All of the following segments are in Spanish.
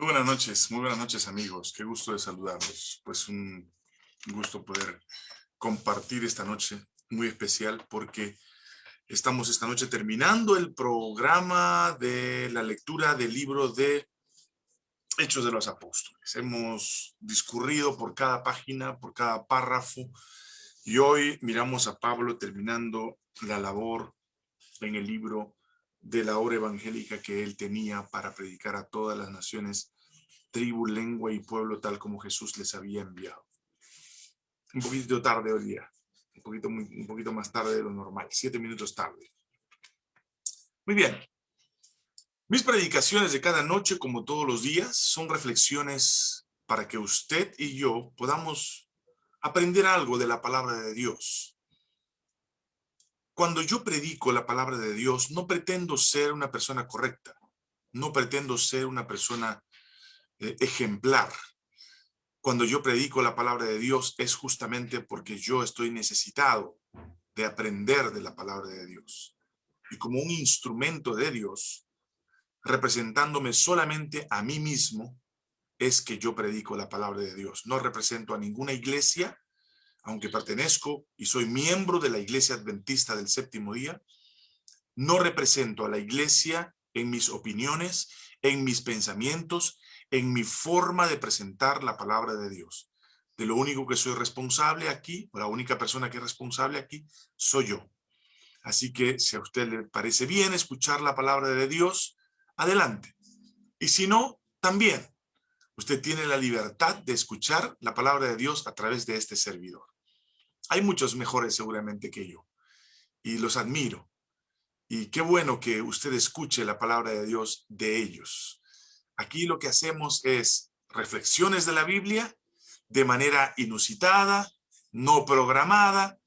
Muy buenas noches, muy buenas noches amigos. Qué gusto de saludarlos. Pues un gusto poder compartir esta noche muy especial porque estamos esta noche terminando el programa de la lectura del libro de Hechos de los Apóstoles. Hemos discurrido por cada página, por cada párrafo y hoy miramos a Pablo terminando la labor en el libro de la obra evangélica que él tenía para predicar a todas las naciones, tribu, lengua y pueblo tal como Jesús les había enviado. Un poquito tarde hoy día, un poquito, un poquito más tarde de lo normal, siete minutos tarde. Muy bien. Mis predicaciones de cada noche, como todos los días, son reflexiones para que usted y yo podamos aprender algo de la palabra de Dios. Cuando yo predico la palabra de Dios, no pretendo ser una persona correcta, no pretendo ser una persona eh, ejemplar. Cuando yo predico la palabra de Dios es justamente porque yo estoy necesitado de aprender de la palabra de Dios. Y como un instrumento de Dios, representándome solamente a mí mismo, es que yo predico la palabra de Dios. No represento a ninguna iglesia, aunque pertenezco y soy miembro de la Iglesia Adventista del Séptimo Día, no represento a la Iglesia en mis opiniones, en mis pensamientos, en mi forma de presentar la palabra de Dios. De lo único que soy responsable aquí, o la única persona que es responsable aquí, soy yo. Así que si a usted le parece bien escuchar la palabra de Dios, adelante. Y si no, también. Usted tiene la libertad de escuchar la palabra de Dios a través de este servidor. Hay muchos mejores seguramente que yo y los admiro. Y qué bueno que usted escuche la palabra de Dios de ellos. Aquí lo que hacemos es reflexiones de la Biblia de manera inusitada, no programada.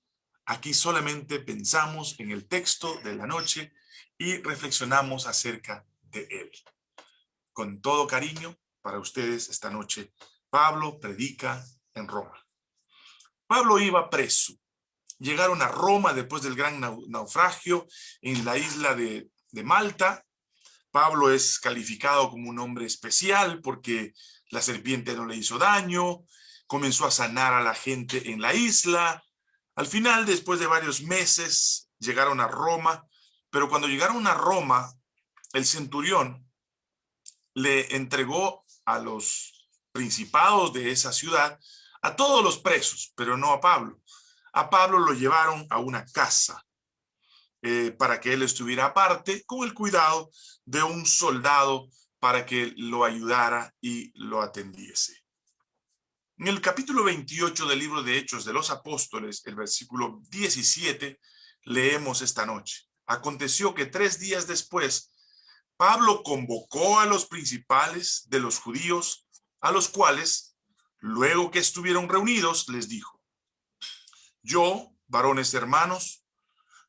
Aquí solamente pensamos en el texto de la noche y reflexionamos acerca de él. Con todo cariño para ustedes esta noche, Pablo predica en Roma. Pablo iba preso. Llegaron a Roma después del gran naufragio en la isla de, de Malta. Pablo es calificado como un hombre especial porque la serpiente no le hizo daño, comenzó a sanar a la gente en la isla. Al final, después de varios meses, llegaron a Roma, pero cuando llegaron a Roma, el centurión le entregó a los principados de esa ciudad a todos los presos, pero no a Pablo. A Pablo lo llevaron a una casa eh, para que él estuviera aparte con el cuidado de un soldado para que lo ayudara y lo atendiese. En el capítulo 28 del libro de Hechos de los Apóstoles, el versículo 17, leemos esta noche. Aconteció que tres días después, Pablo convocó a los principales de los judíos, a los cuales Luego que estuvieron reunidos, les dijo, yo, varones hermanos,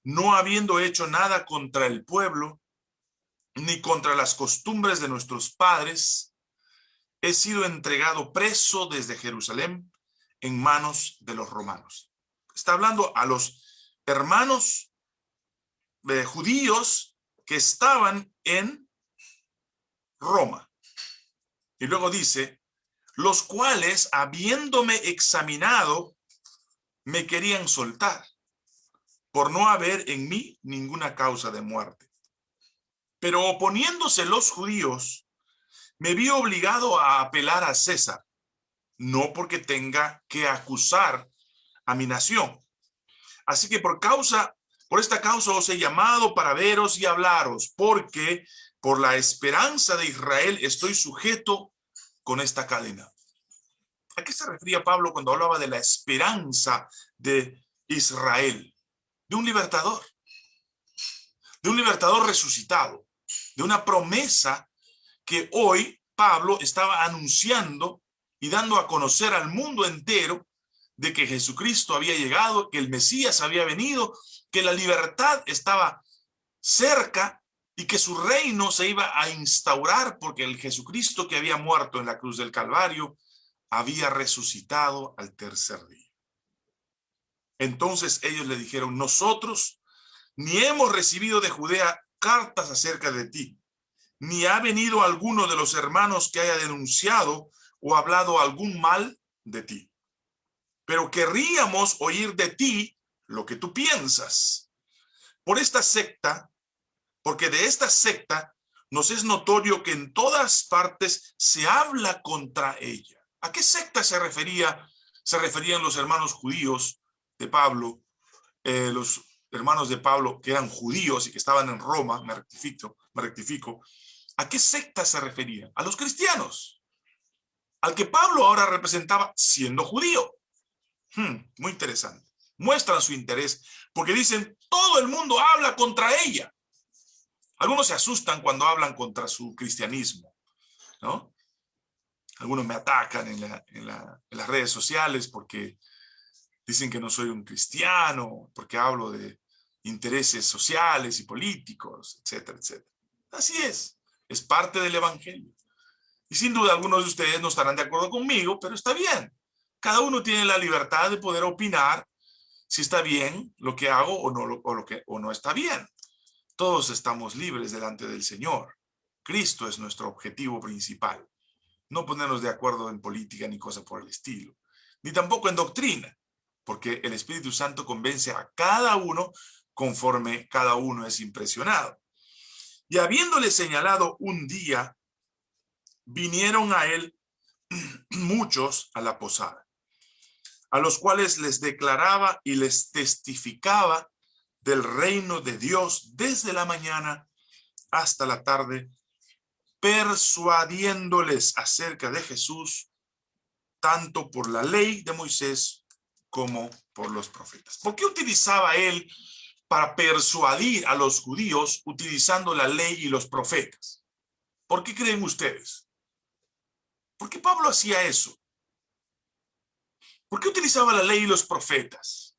no habiendo hecho nada contra el pueblo, ni contra las costumbres de nuestros padres, he sido entregado preso desde Jerusalén en manos de los romanos. Está hablando a los hermanos eh, judíos que estaban en Roma. Y luego dice, los cuales, habiéndome examinado, me querían soltar, por no haber en mí ninguna causa de muerte. Pero oponiéndose los judíos, me vi obligado a apelar a César, no porque tenga que acusar a mi nación. Así que por causa, por esta causa os he llamado para veros y hablaros, porque por la esperanza de Israel estoy sujeto con esta cadena. ¿A qué se refería Pablo cuando hablaba de la esperanza de Israel? De un libertador, de un libertador resucitado, de una promesa que hoy Pablo estaba anunciando y dando a conocer al mundo entero de que Jesucristo había llegado, que el Mesías había venido, que la libertad estaba cerca y que su reino se iba a instaurar porque el Jesucristo que había muerto en la cruz del Calvario había resucitado al tercer día. Entonces ellos le dijeron, nosotros ni hemos recibido de Judea cartas acerca de ti, ni ha venido alguno de los hermanos que haya denunciado o hablado algún mal de ti. Pero querríamos oír de ti lo que tú piensas. Por esta secta, porque de esta secta nos es notorio que en todas partes se habla contra ella. ¿A qué secta se refería? Se referían los hermanos judíos de Pablo, eh, los hermanos de Pablo que eran judíos y que estaban en Roma, me rectifico, me rectifico. ¿A qué secta se refería? A los cristianos, al que Pablo ahora representaba siendo judío. Hmm, muy interesante. Muestran su interés porque dicen, todo el mundo habla contra ella. Algunos se asustan cuando hablan contra su cristianismo, ¿no? Algunos me atacan en, las redes sociales porque dicen que no soy un cristiano, porque hablo de intereses sociales y políticos, etcétera, etcétera. Así es, es parte del evangelio. Y sin duda algunos de ustedes no estarán de acuerdo conmigo, pero está bien. Cada uno tiene la libertad de poder opinar si está bien lo que hago o no, o lo que, o no está bien. Todos estamos libres delante del Señor. Cristo es nuestro objetivo principal. No ponernos de acuerdo en política ni cosa por el estilo. Ni tampoco en doctrina, porque el Espíritu Santo convence a cada uno conforme cada uno es impresionado. Y habiéndole señalado un día, vinieron a él muchos a la posada, a los cuales les declaraba y les testificaba del reino de Dios desde la mañana hasta la tarde, persuadiéndoles acerca de Jesús, tanto por la ley de Moisés como por los profetas. ¿Por qué utilizaba él para persuadir a los judíos utilizando la ley y los profetas. ¿Por qué creen ustedes? ¿Por qué Pablo hacía eso? ¿Por qué utilizaba la ley y los profetas?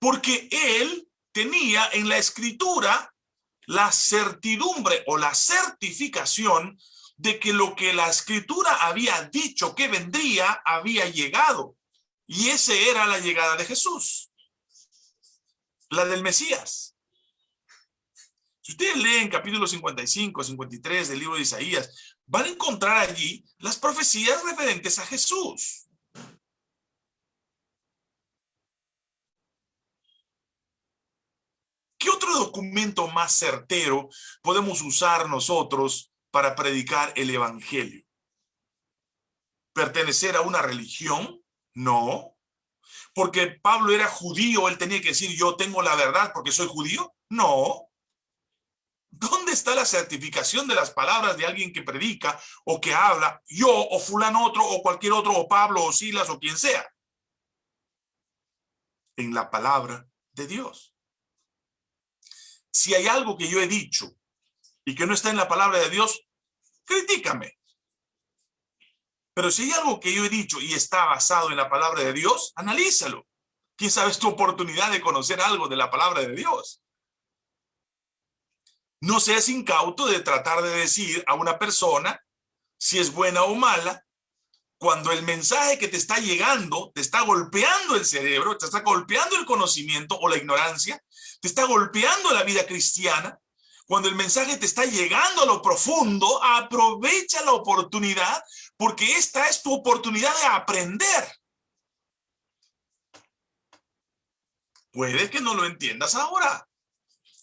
Porque él tenía en la escritura la certidumbre o la certificación de que lo que la escritura había dicho que vendría había llegado. Y ese era la llegada de Jesús la del Mesías. Si ustedes leen capítulo 55, 53 del libro de Isaías, van a encontrar allí las profecías referentes a Jesús. ¿Qué otro documento más certero podemos usar nosotros para predicar el evangelio? ¿Pertenecer a una religión? No porque Pablo era judío, él tenía que decir, yo tengo la verdad porque soy judío. No. ¿Dónde está la certificación de las palabras de alguien que predica o que habla, yo o fulano otro o cualquier otro, o Pablo o Silas o quien sea? En la palabra de Dios. Si hay algo que yo he dicho y que no está en la palabra de Dios, critícame. Pero si hay algo que yo he dicho y está basado en la palabra de Dios, analízalo. ¿Quién sabe es tu oportunidad de conocer algo de la palabra de Dios? No seas incauto de tratar de decir a una persona si es buena o mala, cuando el mensaje que te está llegando te está golpeando el cerebro, te está golpeando el conocimiento o la ignorancia, te está golpeando la vida cristiana, cuando el mensaje te está llegando a lo profundo, aprovecha la oportunidad porque esta es tu oportunidad de aprender. Puede que no lo entiendas ahora,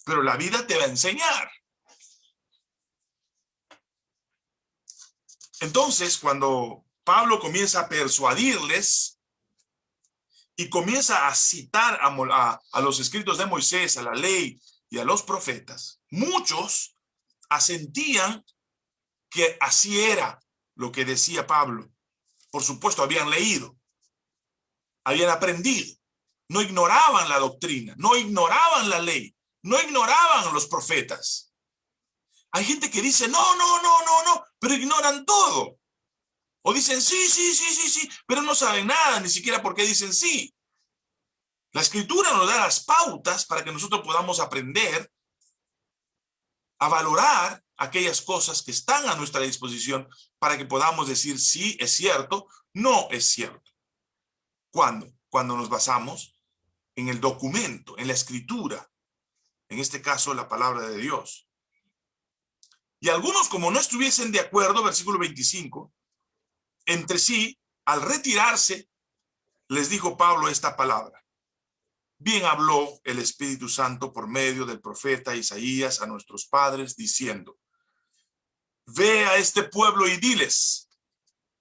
pero la vida te va a enseñar. Entonces, cuando Pablo comienza a persuadirles y comienza a citar a, los escritos de Moisés, a la ley y a los profetas, muchos asentían que así era, lo que decía Pablo. Por supuesto, habían leído, habían aprendido, no ignoraban la doctrina, no ignoraban la ley, no ignoraban los profetas. Hay gente que dice, no, no, no, no, no, pero ignoran todo. O dicen, sí, sí, sí, sí, sí, pero no saben nada, ni siquiera por qué dicen sí. La escritura nos da las pautas para que nosotros podamos aprender a valorar aquellas cosas que están a nuestra disposición para que podamos decir sí es cierto, no es cierto. ¿Cuándo? Cuando nos basamos en el documento, en la escritura, en este caso la palabra de Dios. Y algunos, como no estuviesen de acuerdo, versículo 25, entre sí, al retirarse, les dijo Pablo esta palabra. Bien habló el Espíritu Santo por medio del profeta Isaías a nuestros padres, diciendo, Ve a este pueblo y diles,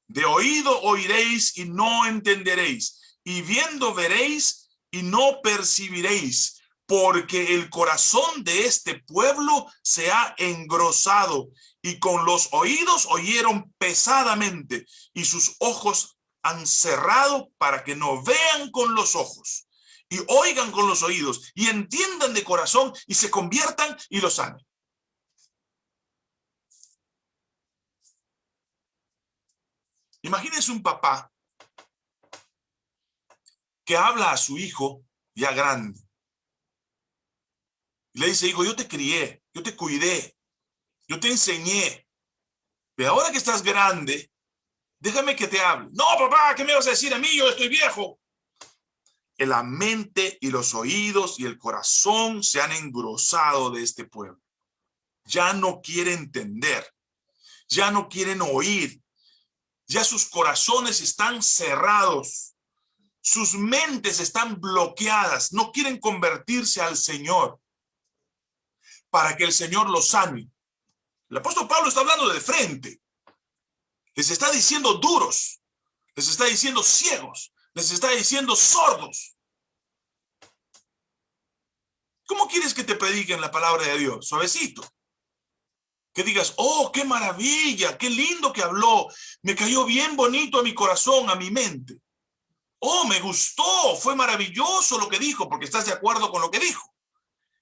de oído oiréis y no entenderéis, y viendo veréis y no percibiréis, porque el corazón de este pueblo se ha engrosado y con los oídos oyeron pesadamente y sus ojos han cerrado para que no vean con los ojos y oigan con los oídos y entiendan de corazón y se conviertan y lo sanen. Imagínense un papá que habla a su hijo ya grande le dice, hijo, yo te crié, yo te cuidé, yo te enseñé. Pero ahora que estás grande, déjame que te hable. No, papá, ¿qué me vas a decir a mí? Yo estoy viejo. Que la mente y los oídos y el corazón se han engrosado de este pueblo. Ya no quiere entender. Ya no quieren oír. Ya sus corazones están cerrados. Sus mentes están bloqueadas. No quieren convertirse al Señor para que el Señor los sane. El apóstol Pablo está hablando de frente. Les está diciendo duros. Les está diciendo ciegos. Les está diciendo sordos. ¿Cómo quieres que te prediquen la palabra de Dios? Suavecito. Que digas, oh, qué maravilla, qué lindo que habló. Me cayó bien bonito a mi corazón, a mi mente. Oh, me gustó, fue maravilloso lo que dijo, porque estás de acuerdo con lo que dijo.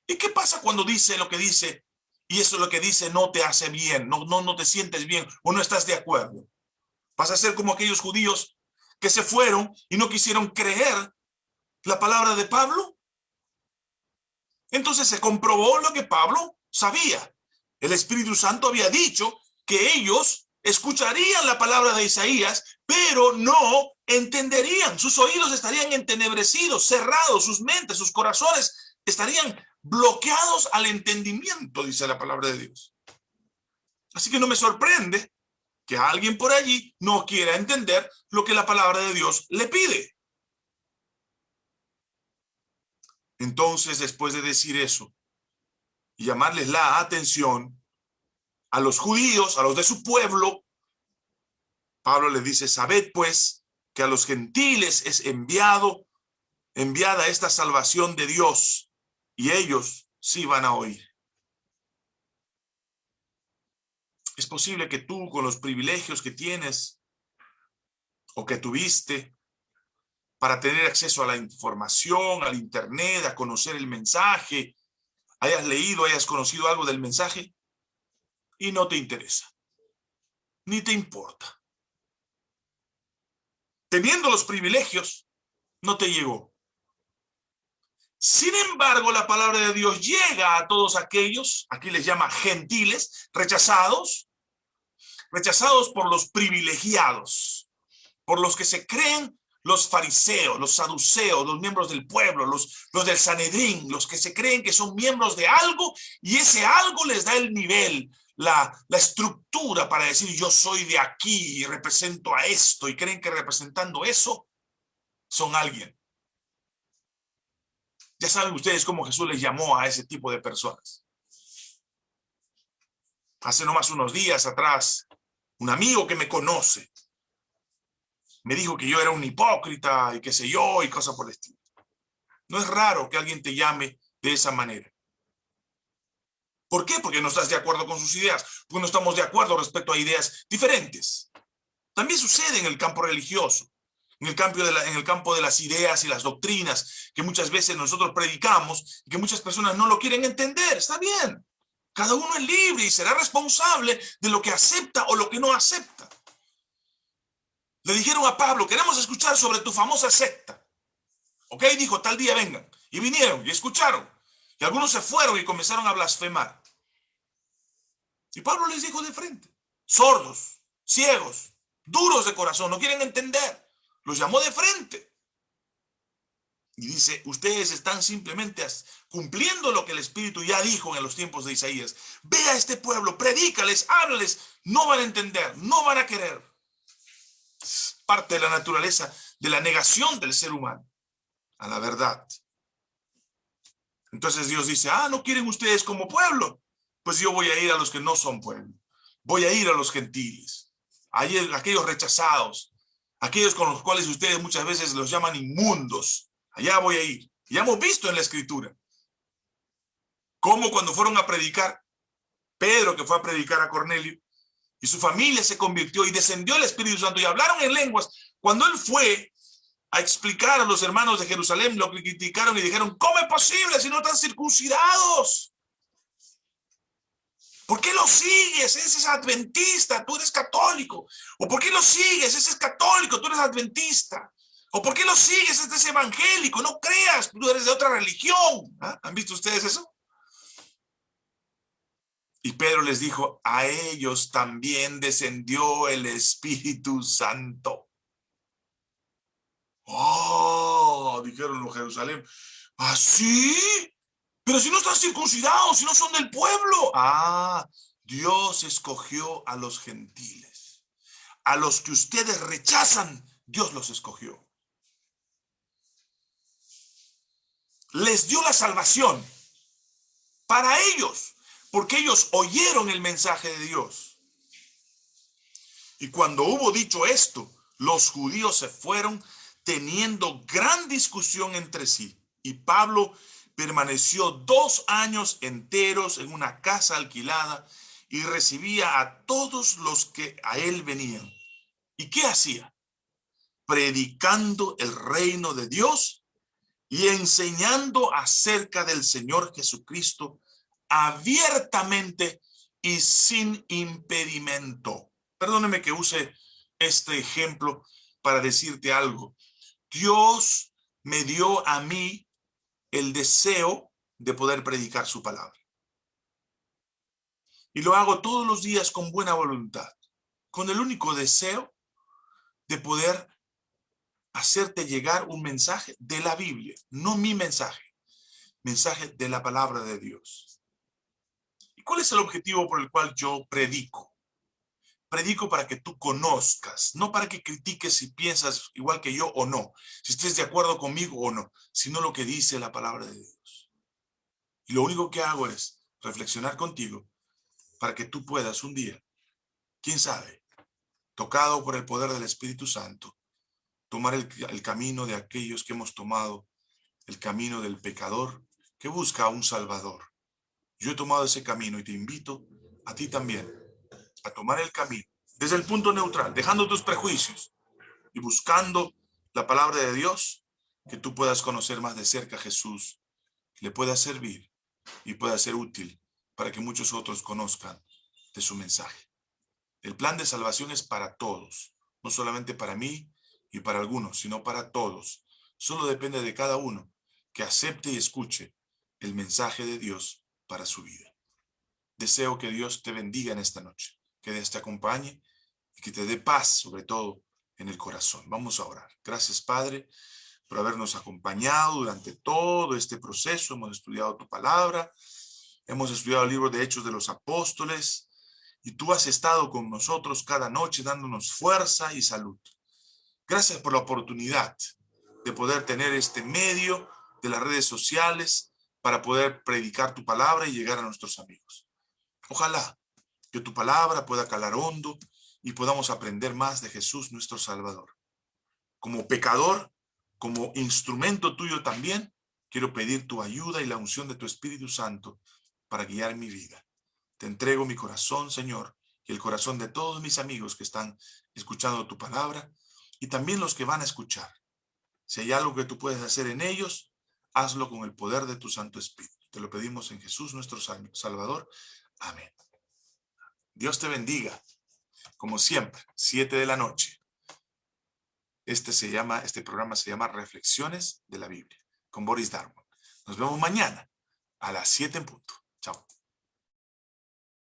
¿Y qué pasa cuando dice lo que dice y eso lo que dice no te hace bien, no, no, no te sientes bien o no estás de acuerdo? Vas a ser como aquellos judíos que se fueron y no quisieron creer la palabra de Pablo. Entonces se comprobó lo que Pablo sabía. El Espíritu Santo había dicho que ellos escucharían la palabra de Isaías, pero no entenderían. Sus oídos estarían entenebrecidos, cerrados, sus mentes, sus corazones estarían bloqueados al entendimiento, dice la palabra de Dios. Así que no me sorprende que alguien por allí no quiera entender lo que la palabra de Dios le pide. Entonces, después de decir eso y llamarles la atención a los judíos, a los de su pueblo, Pablo les dice, sabed pues que a los gentiles es enviado, enviada esta salvación de Dios y ellos sí van a oír. Es posible que tú con los privilegios que tienes o que tuviste para tener acceso a la información, al internet, a conocer el mensaje, hayas leído, hayas conocido algo del mensaje y no te interesa, ni te importa. Teniendo los privilegios, no te llegó. Sin embargo, la palabra de Dios llega a todos aquellos, aquí les llama gentiles, rechazados, rechazados por los privilegiados, por los que se creen los fariseos, los saduceos, los miembros del pueblo, los, los del Sanedrín, los que se creen que son miembros de algo y ese algo les da el nivel, la, la estructura para decir yo soy de aquí y represento a esto y creen que representando eso son alguien. Ya saben ustedes cómo Jesús les llamó a ese tipo de personas. Hace nomás unos días atrás, un amigo que me conoce me dijo que yo era un hipócrita y qué sé yo y cosas por el estilo. No es raro que alguien te llame de esa manera. ¿Por qué? Porque no estás de acuerdo con sus ideas, porque no estamos de acuerdo respecto a ideas diferentes. También sucede en el campo religioso en el, campo de en el campo de las ideas y las doctrinas que muchas veces nosotros predicamos y que muchas personas no lo quieren entender. Está bien. Cada uno es libre y será responsable de lo que acepta o lo que no acepta. Le dijeron a Pablo, queremos escuchar sobre tu famosa secta. Ok, dijo, tal día vengan. Y vinieron y escucharon. Y algunos se fueron y comenzaron a blasfemar. Y Pablo les dijo de frente, sordos, ciegos, duros de corazón, no quieren entender. Los llamó de frente. y dice, ustedes están simplemente cumpliendo lo que el Espíritu ya dijo en los tiempos de Isaías. Ve a este pueblo, predícales, háblales, no van a entender, no van a querer. Parte de la naturaleza de la negación del ser humano a la verdad. Entonces Dios dice, ah, ¿no quieren ustedes como pueblo? Pues yo voy a ir a los que no son pueblo. Voy a ir a los gentiles, a aquellos rechazados, aquellos con los cuales ustedes muchas veces los llaman inmundos. Allá voy a ir. Ya hemos visto en la escritura cómo cuando fueron a predicar, Pedro que fue a predicar a Cornelio, y su familia se convirtió y descendió el Espíritu Santo y hablaron en lenguas. Cuando él fue a explicar a los hermanos de Jerusalén, lo criticaron y dijeron, ¿cómo es posible si no están circuncidados? ¿Por qué lo sigues? Ese es adventista, tú eres católico. ¿O por qué lo sigues? Ese es católico, tú eres adventista. ¿O por qué lo sigues? Este es evangélico. No creas, tú eres de otra religión. ¿Ah? ¿Han visto ustedes eso? Y Pedro les dijo, a ellos también descendió el Espíritu Santo. Oh, dijeron los Jerusalén. ¿Así? ¿Ah, pero si no están circuncidados, si no son del pueblo. Ah, Dios escogió a los gentiles. A los que ustedes rechazan, Dios los escogió. Les dio la salvación para ellos, porque ellos oyeron el mensaje de Dios. Y cuando hubo dicho esto, los judíos se fueron teniendo gran discusión entre sí. Y Pablo permaneció dos años enteros en una casa alquilada y recibía a todos los que a él venían. ¿Y qué hacía? Predicando el reino de Dios y enseñando acerca del Señor Jesucristo abiertamente y sin impedimento. Perdóneme que use este ejemplo para decirte algo. Dios me dio a mí el deseo de poder predicar su palabra. Y lo hago todos los días con buena voluntad, con el único deseo de poder hacerte llegar un mensaje de la Biblia, no mi mensaje, mensaje de la palabra de Dios. ¿Y cuál es el objetivo por el cual yo predico? Predico para que tú conozcas, no para que critiques si piensas igual que yo o no, si estés de acuerdo conmigo o no, sino lo que dice la palabra de Dios. Y lo único que hago es reflexionar contigo para que tú puedas un día, quién sabe, tocado por el poder del Espíritu Santo, tomar el, el camino de aquellos que hemos tomado, el camino del pecador que busca a un Salvador. Yo he tomado ese camino y te invito a ti también a tomar el camino desde el punto neutral, dejando tus prejuicios y buscando la palabra de Dios, que tú puedas conocer más de cerca a Jesús, le pueda servir y pueda ser útil para que muchos otros conozcan de su mensaje. El plan de salvación es para todos, no solamente para mí y para algunos, sino para todos. Solo depende de cada uno que acepte y escuche el mensaje de Dios para su vida. Deseo que Dios te bendiga en esta noche que te acompañe y que te dé paz, sobre todo en el corazón. Vamos a orar. Gracias, Padre, por habernos acompañado durante todo este proceso. Hemos estudiado tu palabra, hemos estudiado el libro de Hechos de los Apóstoles, y tú has estado con nosotros cada noche dándonos fuerza y salud. Gracias por la oportunidad de poder tener este medio de las redes sociales para poder predicar tu palabra y llegar a nuestros amigos. Ojalá que tu palabra pueda calar hondo y podamos aprender más de Jesús nuestro Salvador. Como pecador, como instrumento tuyo también, quiero pedir tu ayuda y la unción de tu Espíritu Santo para guiar mi vida. Te entrego mi corazón, Señor, y el corazón de todos mis amigos que están escuchando tu palabra y también los que van a escuchar. Si hay algo que tú puedes hacer en ellos, hazlo con el poder de tu Santo Espíritu. Te lo pedimos en Jesús nuestro Salvador. Amén. Dios te bendiga. Como siempre, siete de la noche. Este se llama, este programa se llama Reflexiones de la Biblia con Boris Darwin. Nos vemos mañana a las siete en punto.